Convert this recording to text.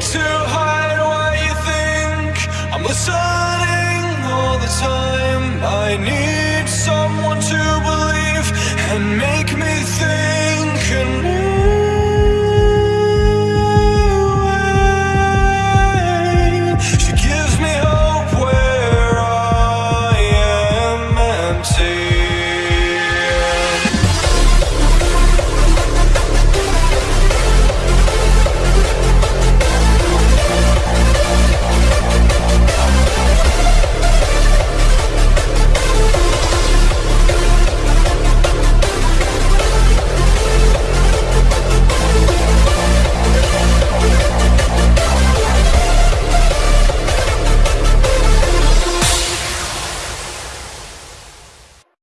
to hide what you think. I'm listening all the time. I need someone to believe and make me think.